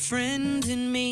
friend in me.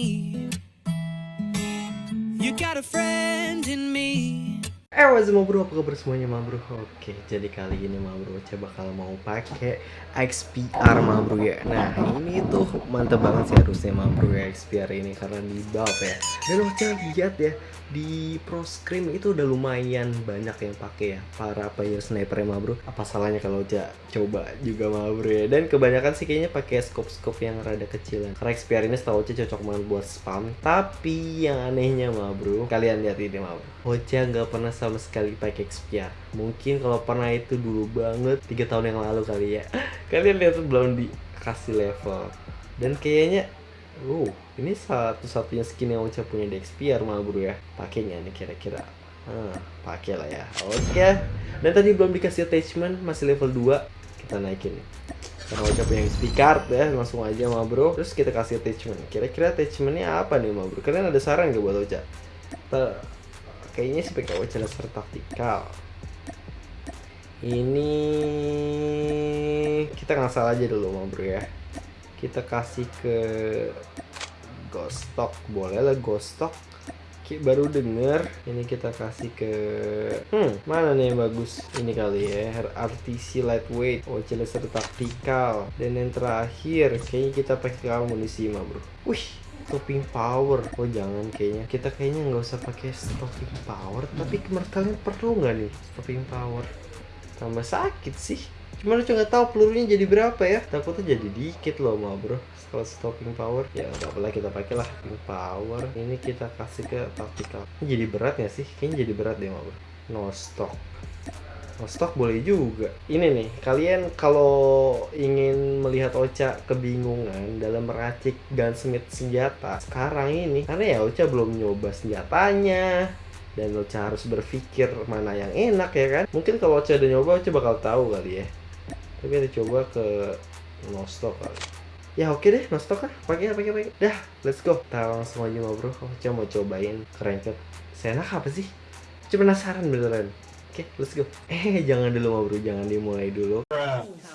Eh, what's up, bro? Apa kabar semuanya, ma bro? Oke, jadi kali ini, ma bro, saya bakal mau pakai XPR, ma bro ya. Nah, ini tuh mantep banget sih harusnya, ma bro ya, XPR ini karena di buff ya. Dan Ocha lihat ya, di Pro Scream itu udah lumayan banyak yang pakai ya, para player sniper ya, ma bro. Apa salahnya kalau coba juga, ma bro ya. Dan kebanyakan sih kayaknya pakai scope-scope yang rada kecilan. Karena XPR ini setahu Ocha cocok banget buat spam. Tapi yang anehnya, ma bro, kalian lihat ini, ma bro. Ocha nggak pernah sama sekali pakai XPR. Mungkin kalau pernah itu dulu banget, tiga tahun yang lalu kali ya. Kalian lihat tuh belum dikasih level. Dan kayaknya, uh, ini satu-satunya skin yang Ocha punya di XPR mah bro ya. Pakainya nih kira-kira. Hmm, pakai lah ya. Oke. Dan tadi belum dikasih attachment, masih level 2. Kita naikin. Karena Ocha punya XP card ya, langsung aja mah bro. Terus kita kasih attachment. Kira-kira attachmentnya apa nih mah bro? Kalian ada saran gak buat Ocha? Kayaknya sih pakai laser taktikal. Ini kita ngasal aja dulu mau bro ya. Kita kasih ke ghost stock. Boleh lah stock. Baru denger ini kita kasih ke hmm mana nih yang bagus? Ini kali ya RTC lightweight. Oh laser taktikal. Dan yang terakhir kayaknya kita pakai amunisi mah bro. Wih stopping power. Oh jangan kayaknya. Kita kayaknya nggak usah pakai stopping power tapi kalian perlu nggak nih stopping power? Tambah sakit sih. Cuma lu nggak tahu pelurunya jadi berapa ya? Takutnya jadi dikit loh ma bro. Kalau stopping power ya nggak apa kita pakai lah. Stopping power ini kita kasih ke tactical ini jadi berat ya sih? Kayaknya jadi berat deh ma bro. No stock stok boleh juga. Ini nih, kalian kalau ingin melihat Ocha kebingungan dalam meracik gunsmith senjata sekarang ini, karena ya Ocha belum nyoba senjatanya, dan Ocha harus berpikir mana yang enak ya kan. Mungkin kalau Ocha udah nyoba, Ocha bakal tahu kali ya. Tapi kita coba ke no stock kali. Ya oke deh, no stock lah. Pakai pakai pakai. Dah, let's go. Kita langsung aja bro. Ocha mau cobain kerencet. Senak apa sih? Cuma penasaran beneran. Oke, okay, let's go. Eh, jangan dulu ma bro, jangan dimulai dulu.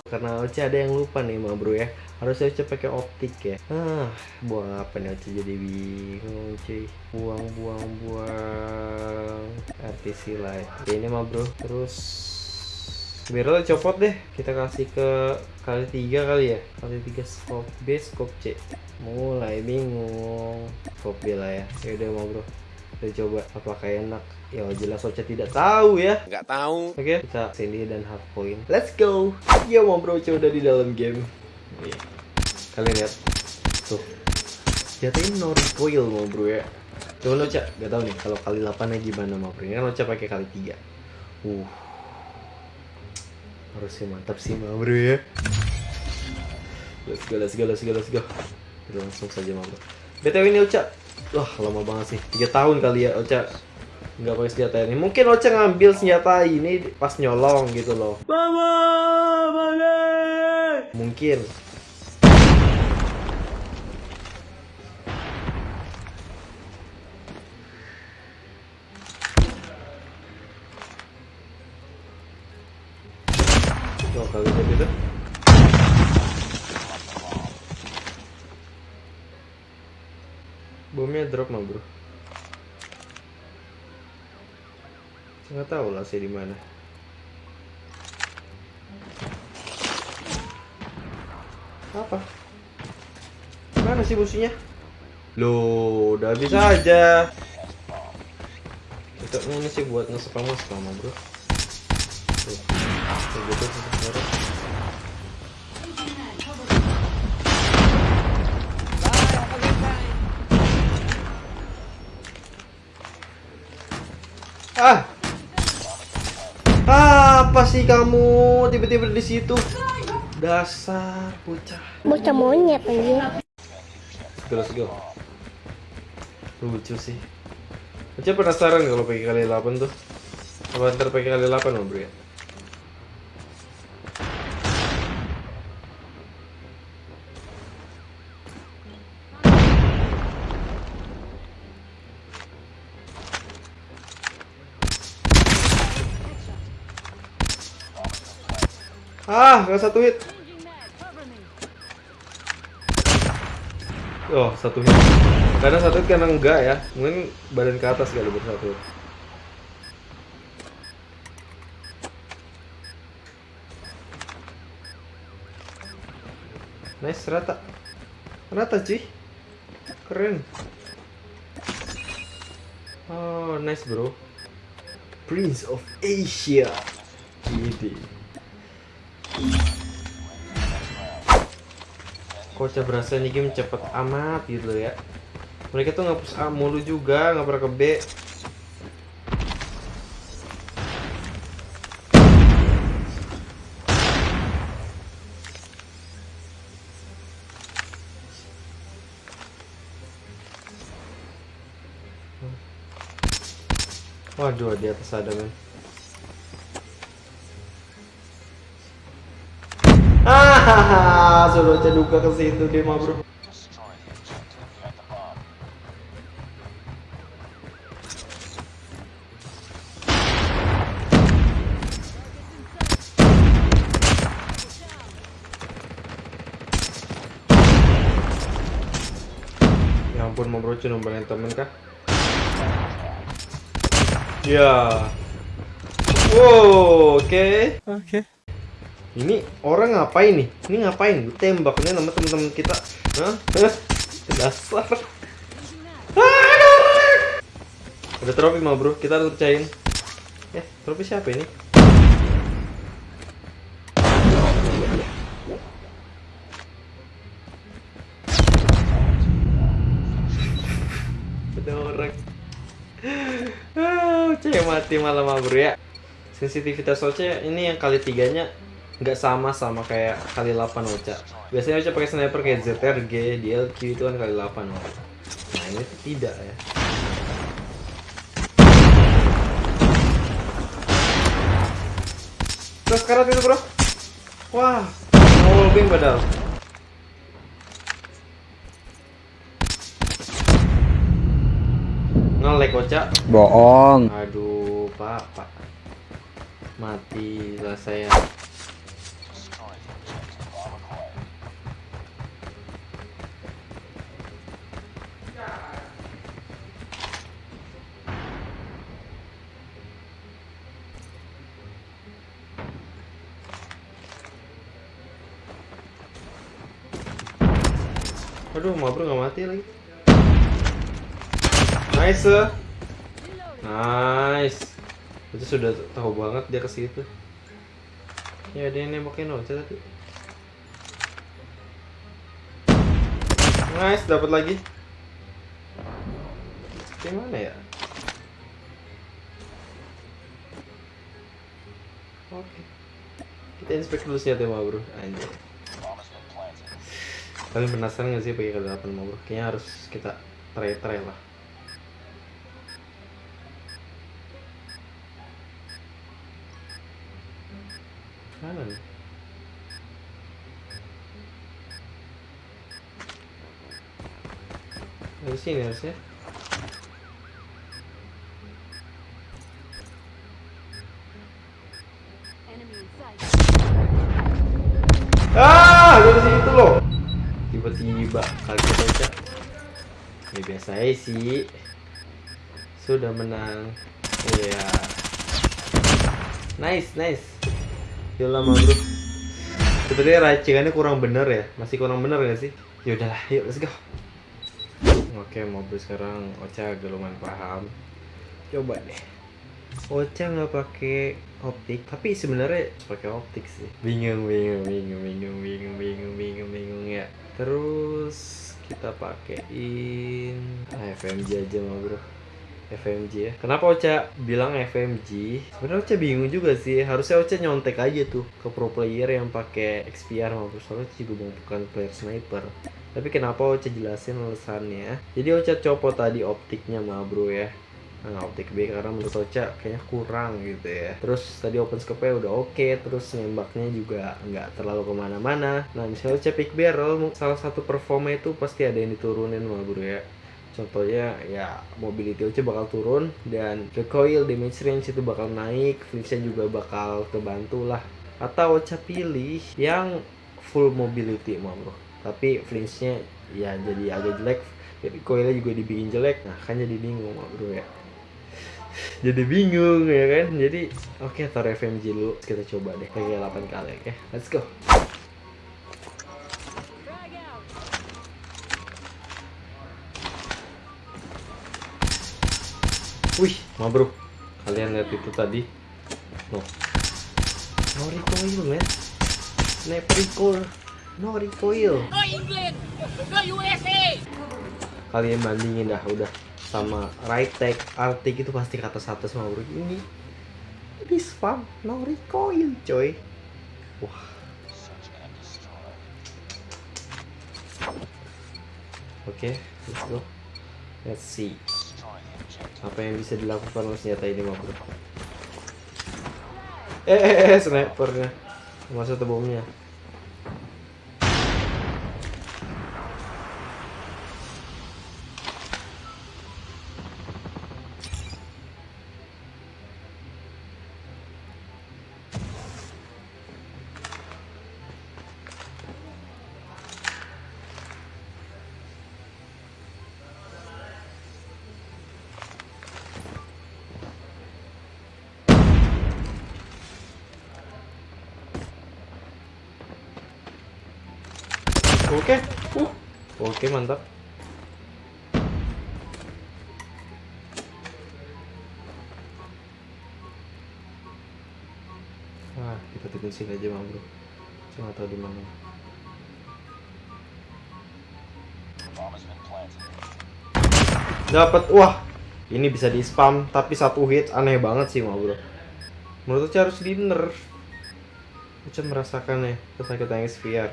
Karena Oce ada yang lupa nih ma bro ya. Harusnya Oce pakai optik ya. Ah, buang apa nih Oce jadi bingung cuy. Buang, buang, buang. RTC light. Oke, ini ma bro. Terus biar copot deh. Kita kasih ke kali tiga kali ya. Kali tiga scope B, scope C. Mulai bingung. Scope B lah ya. Yaudah ma bro. Kita coba apakah enak Ya jelas Ocha tidak tahu ya. Nggak tahu. Oke, okay, kita sini dan hard point. Let's go. Ya mau bro Ocha udah di dalam game. Yeah. Kalian lihat. Tuh. Jatuhin no recoil mau bro ya. Coba Ocha, gak tahu nih kalau kali 8 nya gimana mau bro. Ini kan Ocha pakai kali 3. Uh. Harusnya mantap sih mau bro ya. Let's go, let's go, let's go, let's go. Kita langsung saja mau bro. BTW ini Ocha. Wah, lama banget sih. 3 tahun kali ya Ocha. Nggak pakai senjata ini. Mungkin Ocha ngambil senjata ini pas nyolong gitu loh. Mama, mungkin Oh, kalau gitu bomnya drop mah bro nggak tahu lah sih di mana. Apa? Mana sih businya? Lo udah bisa aja. Kita mana sih buat ngesepam sama bro? Tuh, tuh gitu Ah, apa sih kamu tiba-tiba di situ? Dasar bocah. Bocah monyet aja. Let's go, Lucu sih. Bocah penasaran kalau pakai kali 8 tuh. Apa ntar pakai kali 8 mau bro ya? Ah, gak satu hit. Oh, satu hit. Karena satu hit karena enggak ya. Mungkin badan ke atas kali baru satu hit. Nice, rata. Rata, cuy. Keren. Oh, nice, bro. Prince of Asia. Gini. Kocak berasa ini game cepet amat gitu loh ya. Mereka tuh ngapus A mulu juga, nggak pernah ke B. Waduh, di atas ada men. Sudah ceduka ke situ dia mah bro. Ya ampun mau bro cuma nombalin temen kah? Ya. Wow, oke. Oke. Ini orang ngapain nih? Ini ngapain? Gue tembak ini sama teman-teman kita. Hah? Dasar. Ada trofi mah bro, kita harus percayain. Eh, trofi siapa ini? Ada orang. Ah, Oce mati malam mah bro ya. Sensitivitas Oce ini yang kali tiganya nggak sama sama kayak kali 8 Ocha. Biasanya Ocha pakai sniper kayak ZRG, DLQ itu kan kali 8 Ocha. Nah ini tidak ya. Terus karat itu bro. Wah, mau bing padahal. Ngelek Ocha. Bohong. Aduh, Pak, Pak. Mati lah saya. Aduh, Mabro nggak mati lagi. Nice. Nice. Itu sudah tahu banget dia ke situ. Ya dia nembakin Ocha tadi. Nice, dapat lagi. Gimana ya? Oke. Kita inspek dulu senjata bro. Anjir. Kalian penasaran gak sih pakai ke-8 mau bro? Kayaknya harus kita try-try lah. Mana nih? Dari sini harusnya. Ah, dari situ loh. Tiba-tiba kaget aja. Ya biasa sih. Sudah menang. Iya. Nice, nice. Yolah mah bro. Sebenarnya racingannya kurang bener ya. Masih kurang bener gak sih? Ya udahlah, yuk let's go. Oke, mobil sekarang Ocha agak paham. Coba deh. Ocha nggak pakai optik, tapi sebenarnya pakai optik sih. Bingung, bingung, bingung, bingung, bingung, bingung, bingung, bingung ya. Terus kita pakein ah, FMG aja mah bro. FMG ya. Kenapa Ocha bilang FMG? Sebenarnya Ocha bingung juga sih. Harusnya Ocha nyontek aja tuh ke pro player yang pakai XPR maupun soalnya juga bukan player sniper. Tapi kenapa Ocha jelasin alasannya? Jadi Ocha copot tadi optiknya mah bro ya. Nah, optik B karena menurut Ocha kayaknya kurang gitu ya. Terus tadi open scope-nya udah oke, terus nembaknya juga nggak terlalu ke mana-mana. Nah misalnya Ocha pick barrel, salah satu performa itu pasti ada yang diturunin mah bro ya. Contohnya ya mobility Ocha bakal turun dan recoil damage range itu bakal naik, friction juga bakal kebantu lah. Atau Ocha pilih yang full mobility mah bro. tapi flinchnya ya jadi agak jelek recoilnya juga dibikin jelek nah kan jadi bingung bro ya jadi bingung ya kan jadi oke taruh FMG dulu kita coba deh kayak 8 kali oke let's go Wih, ma bro, kalian lihat itu tadi? No, no recoil man, never recoil, no recoil. No England! No USA! Kalian bandingin dah udah sama right alt tag itu pasti ke atas atas ma bro. Ini ini spam, no recoil coy. Wah. Oke, let's go. Let's see apa yang bisa dilakukan oleh senjata ini ma bro eh eh, eh snipernya masa bomnya Oke, uh, oke mantap. Wah, kita tunggu sini aja, Bang Bro. Nggak tahu di mana. Dapat, wah, ini bisa di spam, tapi satu hit aneh banget sih, Bang Bro. Menurut saya harus di nerf. Saya merasakan ya kesakitan XVR.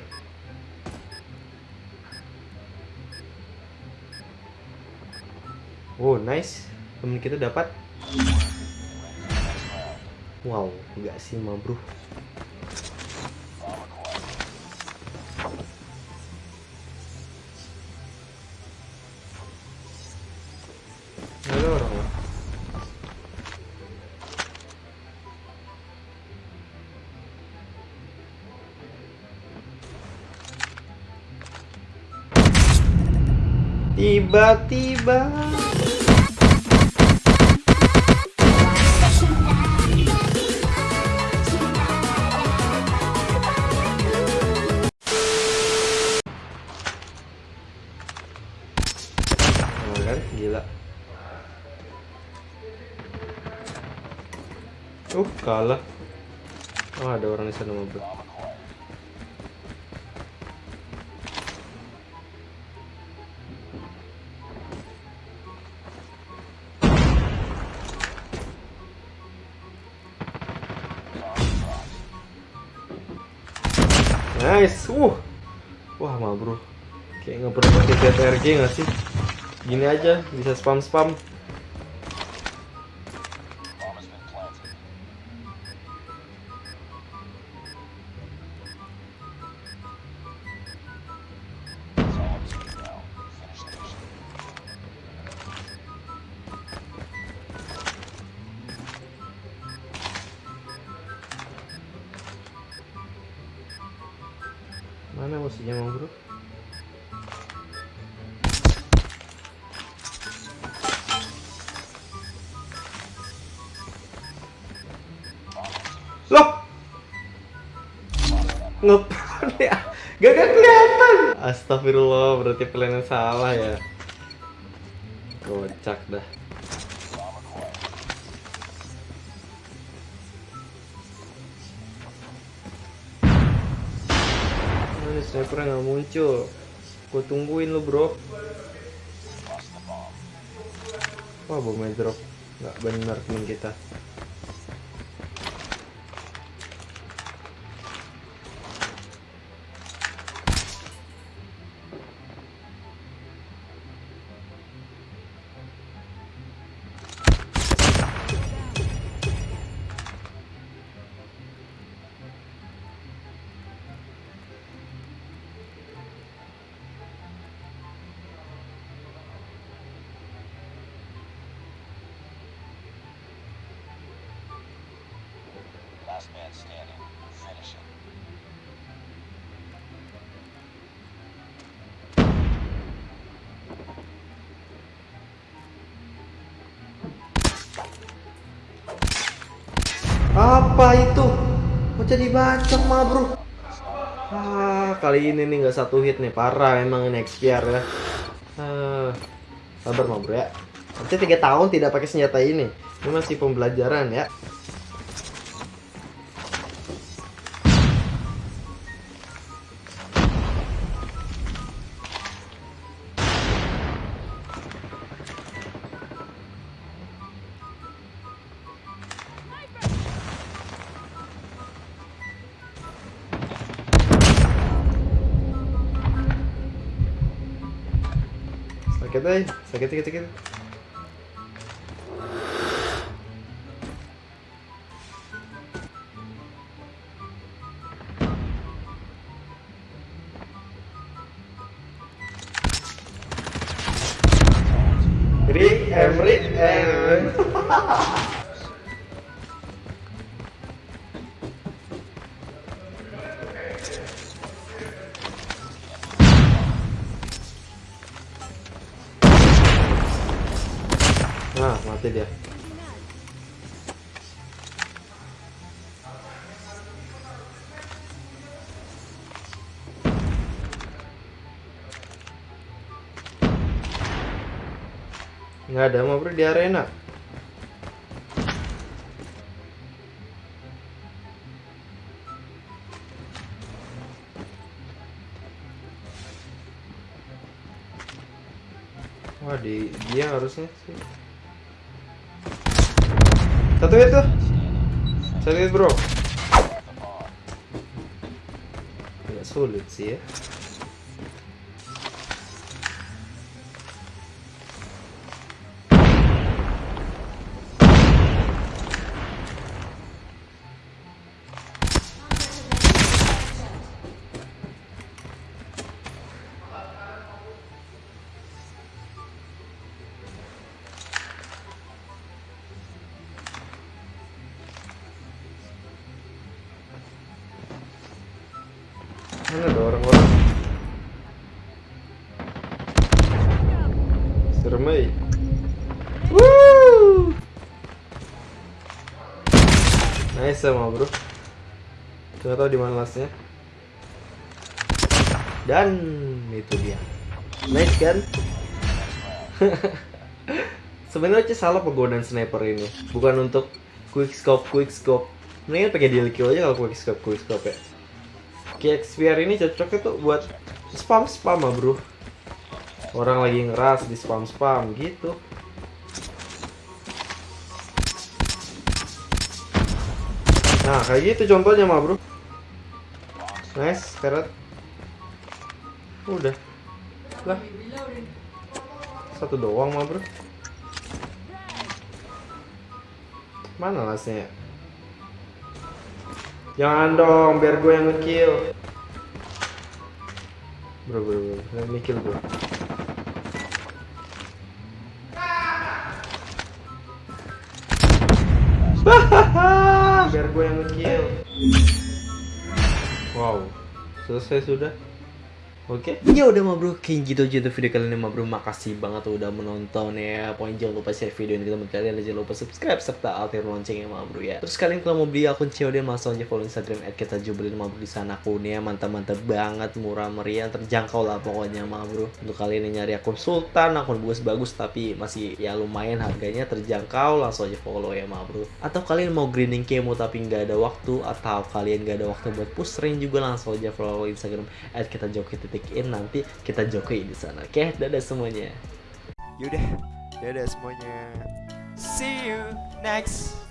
Oh nice, temen kita dapat. Wow, enggak sih ma bro. Nggak? Tiba-tiba Uh, kalah. Oh, ada orang di sana mobil. Nice, uh, wah mah bro, kayak nggak pernah pakai ZRG nggak sih? Gini aja bisa spam musuhnya mau bro? Loh! Ngepan ya? Gak kan kelihatan. Astagfirullah, berarti plannya salah ya. Kocak dah. Mana snipernya nggak muncul? Gue tungguin lu bro. Wah bomnya drop. Nggak bener temen kita. Apa itu? mau jadi bacok mah bro? Ah, kali ini nih nggak satu hit nih parah emang ini XPR ya. Ah, sabar mah bro ya. Nanti tiga tahun tidak pakai senjata ini. Ini masih pembelajaran ya. Eh, sakit sakit Nggak ada bro di arena. Wah di dia harusnya sih. Satu hit tuh. Satu hit bro. Agak sulit sih ya. Mana ada orang-orang? Serem. Woo! Nice sama bro. Gak tau di mana. Dan itu dia. Nice kan? Sebenarnya salah penggunaan sniper ini. Bukan untuk quick scope, quick scope. Mendingan pakai deal kill aja kalau quick scope, quick scope ya. KXPR ini cocoknya tuh buat spam spam ah bro. Orang lagi ngeras di spam spam gitu. Nah kayak gitu contohnya mah bro. Nice karet udah. Lah. Satu doang mah bro. Mana lasnya Jangan dong, biar gue yang ngekill. Bro, bro, bro, yang ngekill bro. biar gue yang ngekill. Wow, selesai sudah. Oke. Ya udah mah bro, kayak gitu aja untuk video kali ini mah bro. Makasih banget udah menonton ya. Pokoknya jangan lupa share video ini ke teman kalian jangan lupa subscribe serta aktifkan loncengnya mah bro ya. Terus kalian kalau mau beli akun COD langsung aja follow Instagram @kita mah bro di sana akunnya mantap-mantap banget, murah meriah, terjangkau lah pokoknya mah bro. Untuk kalian yang nyari akun sultan, akun bagus-bagus tapi masih ya lumayan harganya terjangkau, langsung aja follow ya mah bro. Atau kalian mau grinding kemo tapi nggak ada waktu atau kalian nggak ada waktu buat push rank juga langsung aja follow Instagram in nanti kita joki di sana. Oke, dadah semuanya. Yaudah, dadah semuanya. See you next